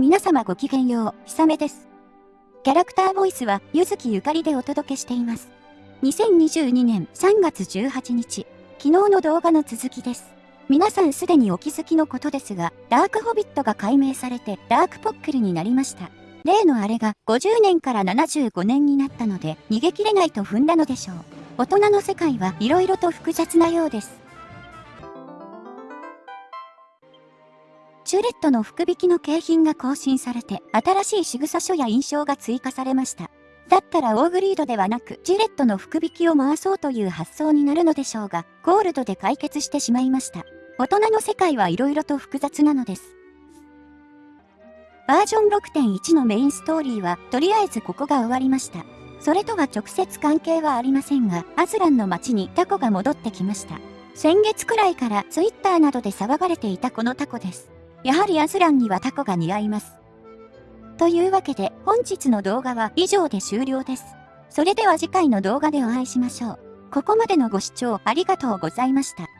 皆様ごきげんよう、ひさめです。キャラクターボイスは、ゆずきゆかりでお届けしています。2022年3月18日、昨日の動画の続きです。皆さんすでにお気づきのことですが、ダークホビットが解明されてダークポックルになりました。例のあれが50年から75年になったので逃げ切れないと踏んだのでしょう。大人の世界は色々と複雑なようです。チュレットの福引きの景品が更新されて、新しい仕草書や印象が追加されました。だったらオーグリードではなく、ジュレットの福引きを回そうという発想になるのでしょうが、ゴールドで解決してしまいました。大人の世界は色々と複雑なのです。バージョン6.1のメインストーリーは、とりあえずここが終わりました。それとは直接関係はありませんが、アズランの街にタコが戻ってきました。先月くらいからツイッターなどで騒がれていたこのタコです。やはりアズランにはタコが似合います。というわけで本日の動画は以上で終了です。それでは次回の動画でお会いしましょう。ここまでのご視聴ありがとうございました。